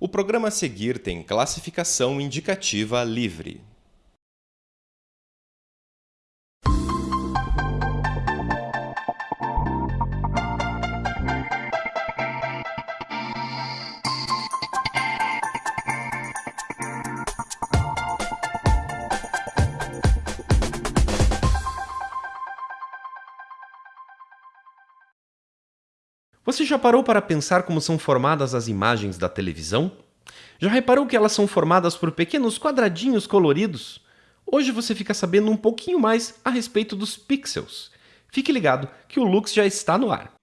O programa a seguir tem classificação indicativa livre. Você já parou para pensar como são formadas as imagens da televisão? Já reparou que elas são formadas por pequenos quadradinhos coloridos? Hoje você fica sabendo um pouquinho mais a respeito dos pixels. Fique ligado que o Lux já está no ar.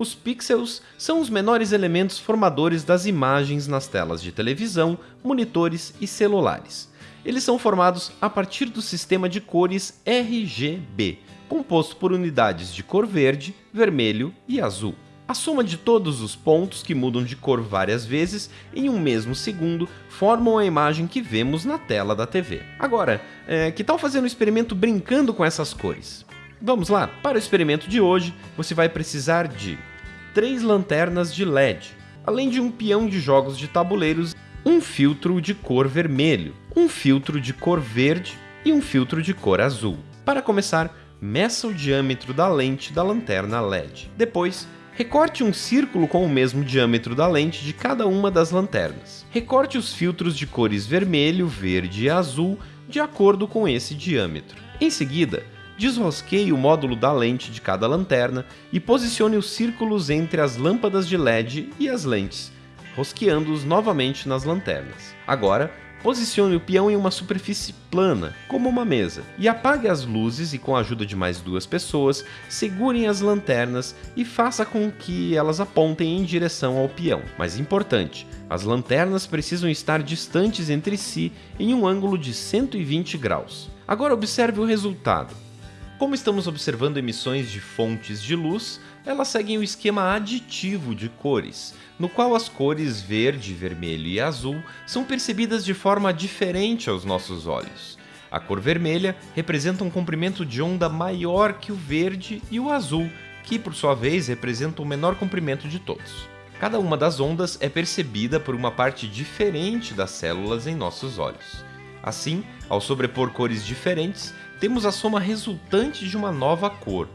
Os pixels são os menores elementos formadores das imagens nas telas de televisão, monitores e celulares. Eles são formados a partir do sistema de cores RGB, composto por unidades de cor verde, vermelho e azul. A soma de todos os pontos que mudam de cor várias vezes em um mesmo segundo formam a imagem que vemos na tela da TV. Agora, é, que tal fazer um experimento brincando com essas cores? Vamos lá? Para o experimento de hoje, você vai precisar de três lanternas de LED, além de um peão de jogos de tabuleiros, um filtro de cor vermelho, um filtro de cor verde e um filtro de cor azul. Para começar, meça o diâmetro da lente da lanterna LED. Depois, recorte um círculo com o mesmo diâmetro da lente de cada uma das lanternas. Recorte os filtros de cores vermelho, verde e azul de acordo com esse diâmetro. Em seguida, desrosqueie o módulo da lente de cada lanterna e posicione os círculos entre as lâmpadas de LED e as lentes, rosqueando-os novamente nas lanternas. Agora, posicione o peão em uma superfície plana, como uma mesa, e apague as luzes e com a ajuda de mais duas pessoas, segurem as lanternas e faça com que elas apontem em direção ao peão. Mais importante, as lanternas precisam estar distantes entre si em um ângulo de 120 graus. Agora observe o resultado. Como estamos observando emissões de fontes de luz, elas seguem o esquema aditivo de cores, no qual as cores verde, vermelho e azul são percebidas de forma diferente aos nossos olhos. A cor vermelha representa um comprimento de onda maior que o verde e o azul, que por sua vez representa o menor comprimento de todos. Cada uma das ondas é percebida por uma parte diferente das células em nossos olhos. Assim, ao sobrepor cores diferentes, temos a soma resultante de uma nova cor.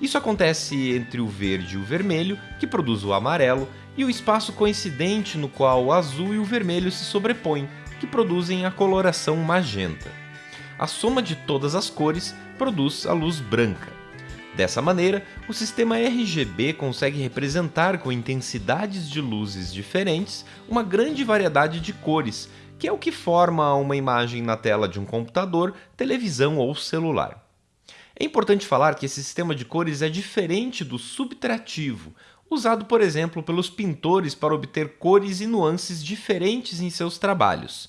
Isso acontece entre o verde e o vermelho, que produz o amarelo, e o espaço coincidente no qual o azul e o vermelho se sobrepõem, que produzem a coloração magenta. A soma de todas as cores produz a luz branca. Dessa maneira, o sistema RGB consegue representar com intensidades de luzes diferentes uma grande variedade de cores, que é o que forma uma imagem na tela de um computador, televisão ou celular. É importante falar que esse sistema de cores é diferente do subtrativo, usado, por exemplo, pelos pintores para obter cores e nuances diferentes em seus trabalhos.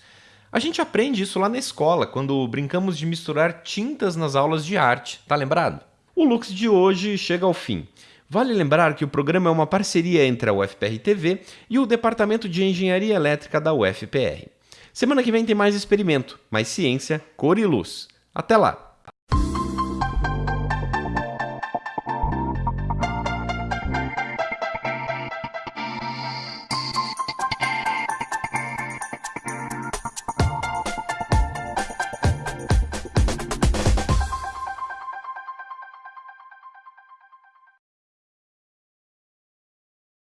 A gente aprende isso lá na escola, quando brincamos de misturar tintas nas aulas de arte, tá lembrado? O Lux de hoje chega ao fim. Vale lembrar que o programa é uma parceria entre a UFPR TV e o Departamento de Engenharia Elétrica da UFPR. Semana que vem tem mais experimento, mais ciência, cor e luz. Até lá!